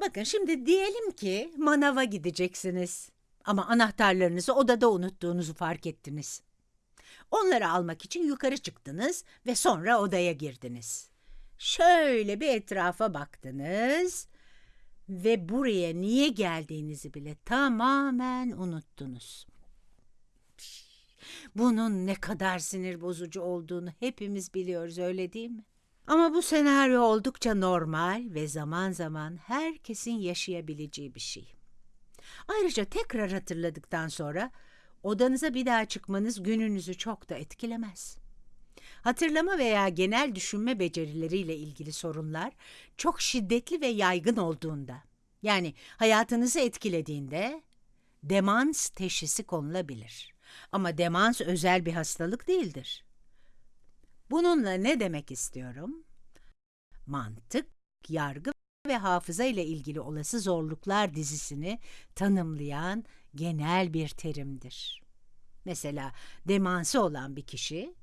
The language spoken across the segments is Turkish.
Bakın şimdi diyelim ki manava gideceksiniz. Ama anahtarlarınızı odada unuttuğunuzu fark ettiniz. Onları almak için yukarı çıktınız ve sonra odaya girdiniz. Şöyle bir etrafa baktınız ve buraya niye geldiğinizi bile tamamen unuttunuz. Bunun ne kadar sinir bozucu olduğunu hepimiz biliyoruz öyle değil mi? Ama bu senaryo oldukça normal ve zaman zaman herkesin yaşayabileceği bir şey. Ayrıca tekrar hatırladıktan sonra odanıza bir daha çıkmanız gününüzü çok da etkilemez. Hatırlama veya genel düşünme becerileriyle ilgili sorunlar çok şiddetli ve yaygın olduğunda, yani hayatınızı etkilediğinde demans teşhisi konulabilir. Ama demans özel bir hastalık değildir. Bununla ne demek istiyorum? Mantık, yargı ve hafıza ile ilgili olası zorluklar dizisini tanımlayan genel bir terimdir. Mesela demansı olan bir kişi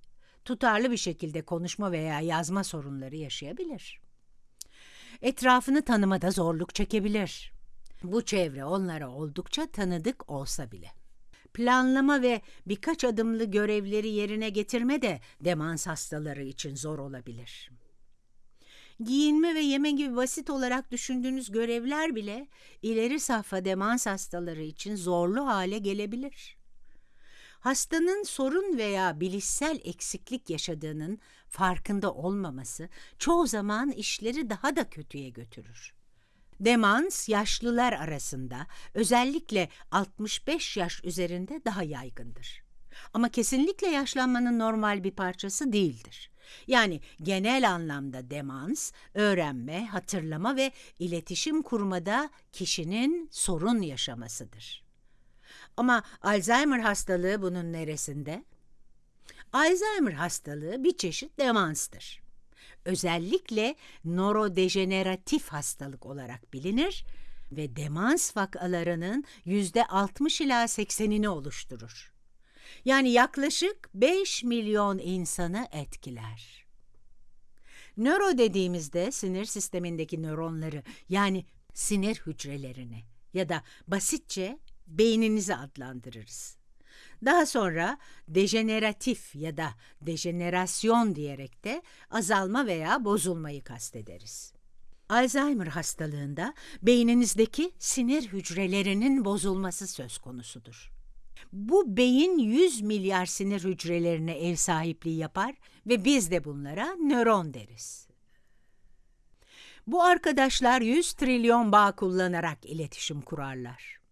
tutarlı bir şekilde konuşma veya yazma sorunları yaşayabilir. Etrafını tanımada zorluk çekebilir. Bu çevre onlara oldukça tanıdık olsa bile. Planlama ve birkaç adımlı görevleri yerine getirme de demans hastaları için zor olabilir. Giyinme ve yeme gibi basit olarak düşündüğünüz görevler bile ileri safha demans hastaları için zorlu hale gelebilir. Hastanın sorun veya bilişsel eksiklik yaşadığının farkında olmaması çoğu zaman işleri daha da kötüye götürür. Demans yaşlılar arasında özellikle 65 yaş üzerinde daha yaygındır. Ama kesinlikle yaşlanmanın normal bir parçası değildir. Yani genel anlamda demans, öğrenme, hatırlama ve iletişim kurmada kişinin sorun yaşamasıdır. Ama Alzheimer hastalığı bunun neresinde? Alzheimer hastalığı bir çeşit demanstır. Özellikle nörodejeneratif hastalık olarak bilinir ve demans vakalarının %60 ila 80'ini oluşturur. Yani yaklaşık 5 milyon insanı etkiler. Nöro dediğimizde sinir sistemindeki nöronları yani sinir hücrelerini ya da basitçe beyninizi adlandırırız. Daha sonra dejeneratif ya da dejenerasyon diyerek de azalma veya bozulmayı kastederiz. Alzheimer hastalığında beyninizdeki sinir hücrelerinin bozulması söz konusudur. Bu beyin 100 milyar sinir hücrelerine ev sahipliği yapar ve biz de bunlara nöron deriz. Bu arkadaşlar 100 trilyon bağ kullanarak iletişim kurarlar.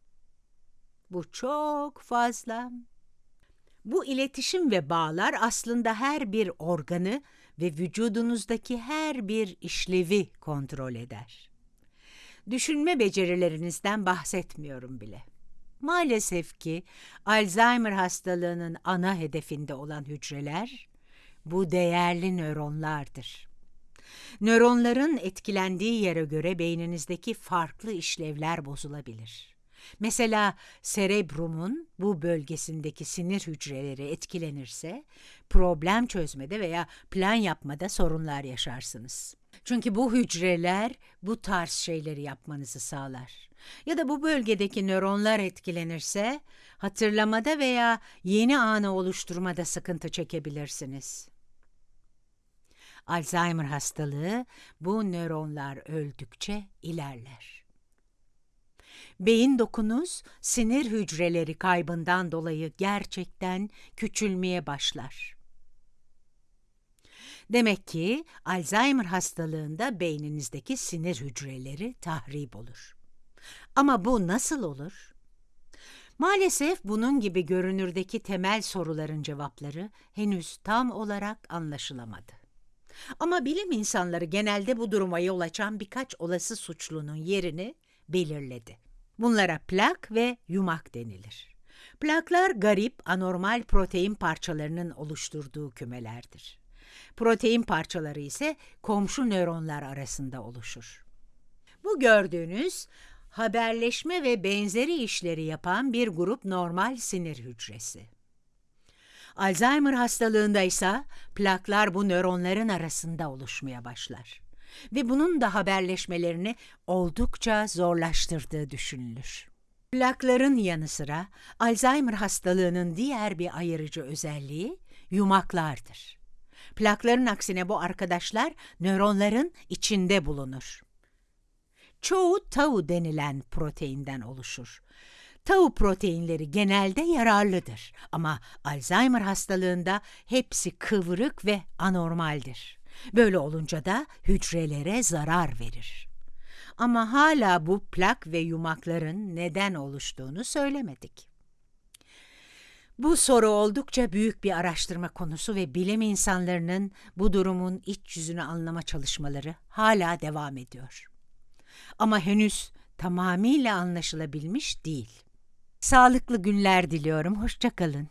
Bu çok fazla. Bu iletişim ve bağlar aslında her bir organı ve vücudunuzdaki her bir işlevi kontrol eder. Düşünme becerilerinizden bahsetmiyorum bile. Maalesef ki Alzheimer hastalığının ana hedefinde olan hücreler bu değerli nöronlardır. Nöronların etkilendiği yere göre beyninizdeki farklı işlevler bozulabilir. Mesela serebrumun bu bölgesindeki sinir hücreleri etkilenirse problem çözmede veya plan yapmada sorunlar yaşarsınız. Çünkü bu hücreler bu tarz şeyleri yapmanızı sağlar. Ya da bu bölgedeki nöronlar etkilenirse hatırlamada veya yeni anı oluşturmada sıkıntı çekebilirsiniz. Alzheimer hastalığı bu nöronlar öldükçe ilerler. Beyin dokunuz sinir hücreleri kaybından dolayı gerçekten küçülmeye başlar. Demek ki Alzheimer hastalığında beyninizdeki sinir hücreleri tahrip olur. Ama bu nasıl olur? Maalesef bunun gibi görünürdeki temel soruların cevapları henüz tam olarak anlaşılamadı. Ama bilim insanları genelde bu duruma yol açan birkaç olası suçlunun yerini belirledi. Bunlara plak ve yumak denilir. Plaklar garip, anormal protein parçalarının oluşturduğu kümelerdir. Protein parçaları ise komşu nöronlar arasında oluşur. Bu gördüğünüz haberleşme ve benzeri işleri yapan bir grup normal sinir hücresi. Alzheimer hastalığında ise plaklar bu nöronların arasında oluşmaya başlar. Ve bunun da haberleşmelerini oldukça zorlaştırdığı düşünülür. Plakların yanı sıra Alzheimer hastalığının diğer bir ayırıcı özelliği yumaklardır. Plakların aksine bu arkadaşlar nöronların içinde bulunur. Çoğu tau denilen proteinden oluşur. Tau proteinleri genelde yararlıdır ama Alzheimer hastalığında hepsi kıvrık ve anormaldir. Böyle olunca da hücrelere zarar verir. Ama hala bu plak ve yumakların neden oluştuğunu söylemedik. Bu soru oldukça büyük bir araştırma konusu ve bilim insanlarının bu durumun iç yüzünü anlama çalışmaları hala devam ediyor. Ama henüz tamamıyla anlaşılabilmiş değil. Sağlıklı günler diliyorum. Hoşçakalın.